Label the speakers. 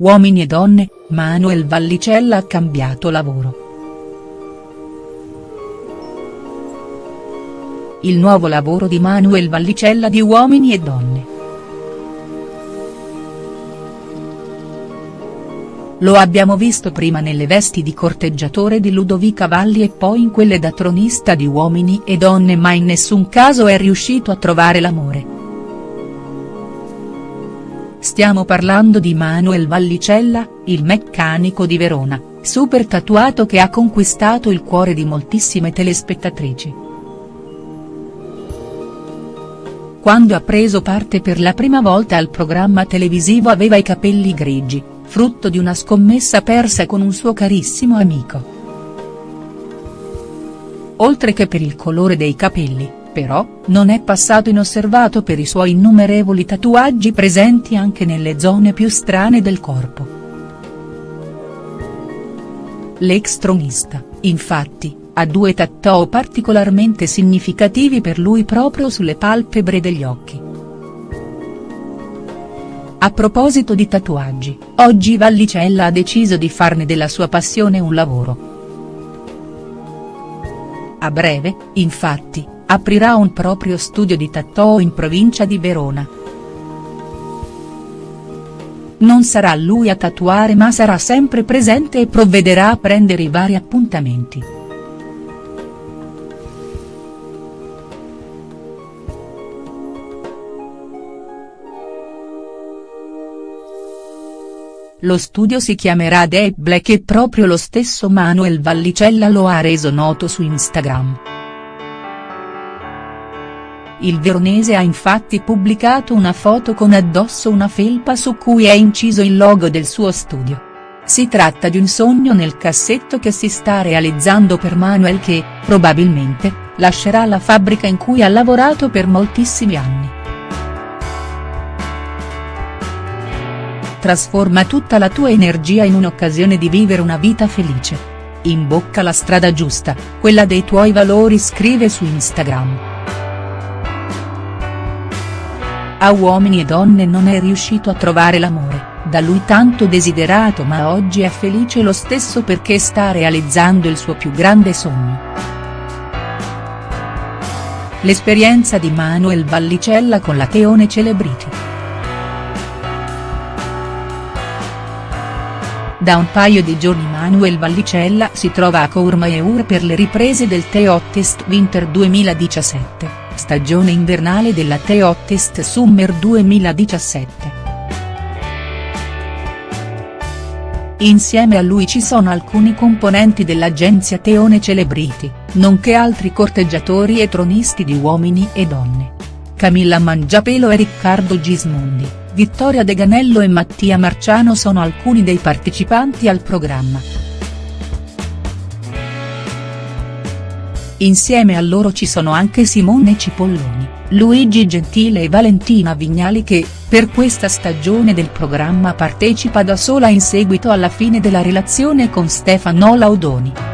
Speaker 1: Uomini e donne, Manuel Vallicella ha cambiato lavoro. Il nuovo lavoro di Manuel Vallicella di Uomini e Donne. Lo abbiamo visto prima nelle vesti di corteggiatore di Ludovica Valli e poi in quelle da tronista di Uomini e Donne ma in nessun caso è riuscito a trovare l'amore. Stiamo parlando di Manuel Vallicella, il meccanico di Verona, super tatuato che ha conquistato il cuore di moltissime telespettatrici. Quando ha preso parte per la prima volta al programma televisivo aveva i capelli grigi, frutto di una scommessa persa con un suo carissimo amico. Oltre che per il colore dei capelli, però, non è passato inosservato per i suoi innumerevoli tatuaggi presenti anche nelle zone più strane del corpo. L'ex tronista, infatti, ha due tattoo particolarmente significativi per lui proprio sulle palpebre degli occhi. A proposito di tatuaggi, oggi Vallicella ha deciso di farne della sua passione un lavoro. A breve, infatti, aprirà un proprio studio di tattoo in provincia di Verona. Non sarà lui a tatuare ma sarà sempre presente e provvederà a prendere i vari appuntamenti. Lo studio si chiamerà Deep Black e proprio lo stesso Manuel Vallicella lo ha reso noto su Instagram. Il veronese ha infatti pubblicato una foto con addosso una felpa su cui è inciso il logo del suo studio. Si tratta di un sogno nel cassetto che si sta realizzando per Manuel che, probabilmente, lascerà la fabbrica in cui ha lavorato per moltissimi anni. Trasforma tutta la tua energia in un'occasione di vivere una vita felice. Imbocca la strada giusta, quella dei tuoi valori scrive su Instagram. A Uomini e Donne non è riuscito a trovare l'amore, da lui tanto desiderato ma oggi è felice lo stesso perché sta realizzando il suo più grande sogno. L'esperienza di Manuel Vallicella con la Teone Celebrity. Da un paio di giorni Manuel Vallicella si trova a Courmayeur per le riprese del Teottest Winter 2017 stagione invernale della Teottest Summer 2017. Insieme a lui ci sono alcuni componenti dell'agenzia Teone Celebrity, nonché altri corteggiatori e tronisti di uomini e donne. Camilla Mangiapelo e Riccardo Gismondi, Vittoria De Ganello e Mattia Marciano sono alcuni dei partecipanti al programma. Insieme a loro ci sono anche Simone Cipolloni, Luigi Gentile e Valentina Vignali che, per questa stagione del programma partecipa da sola in seguito alla fine della relazione con Stefano Laudoni.